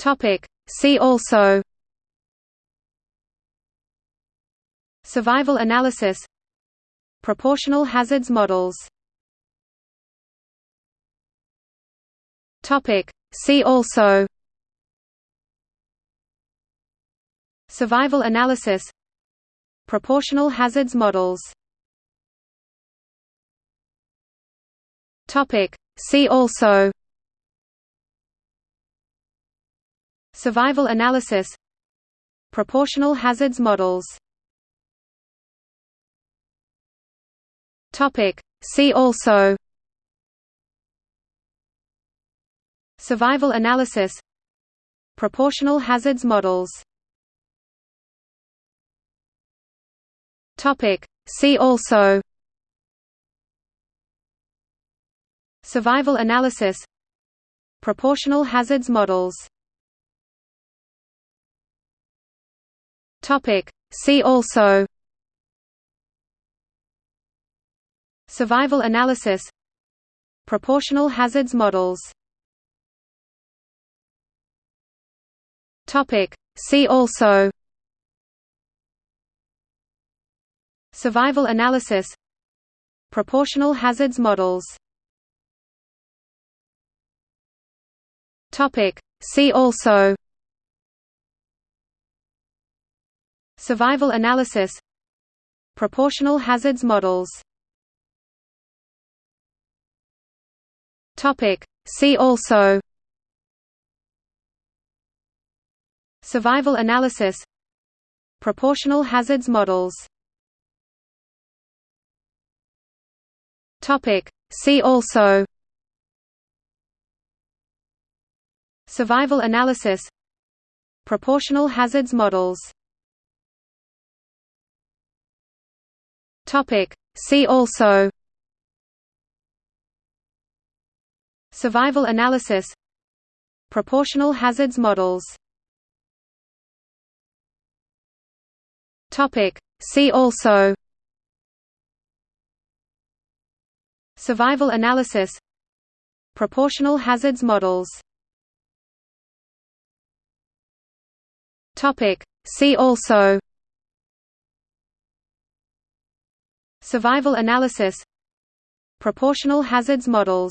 Topic. See also Survival analysis Proportional hazards models Topic. See also Survival analysis Proportional hazards models Topic. See also Survival analysis Proportional hazards models Topic. See also Survival analysis Proportional hazards models Topic. See also Survival analysis Proportional hazards models Topic. See also Survival analysis Proportional hazards models Topic. See also Survival analysis Proportional hazards models Topic. See also Survival analysis Proportional hazards models. Topic. See also. Survival analysis Proportional hazards models. Topic. See also. Survival analysis Proportional hazards models Topic. See also. Survival analysis. Proportional hazards models. Topic. See also. Survival analysis. Proportional hazards models. Topic. See also Survival analysis Proportional hazards models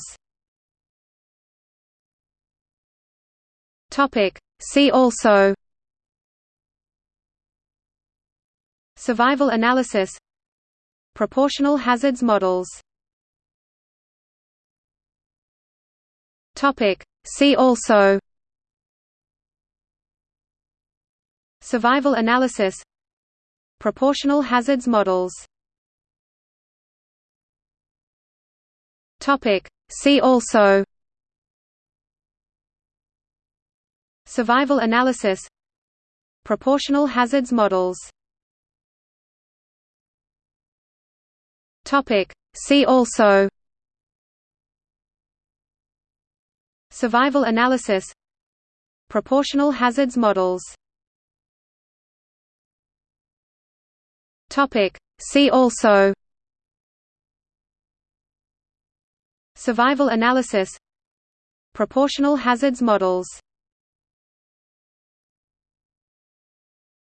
Topic. See also Survival analysis Proportional hazards models Topic. See also Survival analysis Proportional hazards models Topic. See also Survival analysis Proportional hazards models Topic. See also Survival analysis Proportional hazards models Topic. See also Survival analysis Proportional hazards models.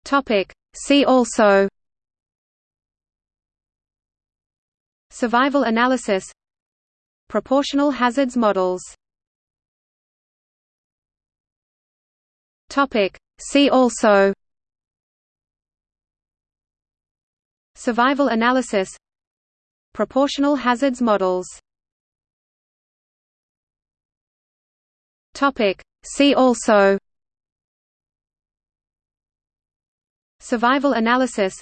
Topic. See also. Survival analysis Proportional hazards models. Topic. See also. Survival analysis Proportional hazards models Topic. See also. Survival analysis.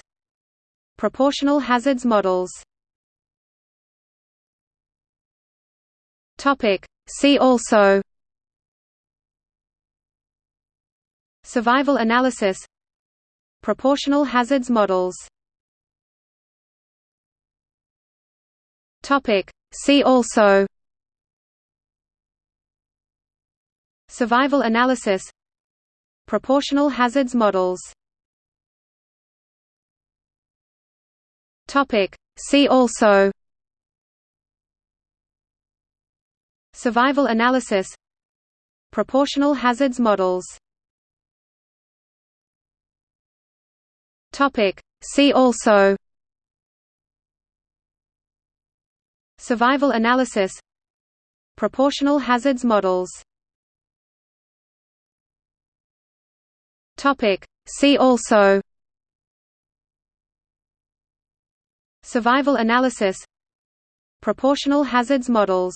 Proportional hazards models. Topic. See also. Survival analysis. Proportional hazards models. Topic. See also Survival analysis Proportional hazards models Topic. See also Survival analysis Proportional hazards models Topic. See also Survival analysis Proportional hazards models Topic. See also Survival analysis Proportional hazards models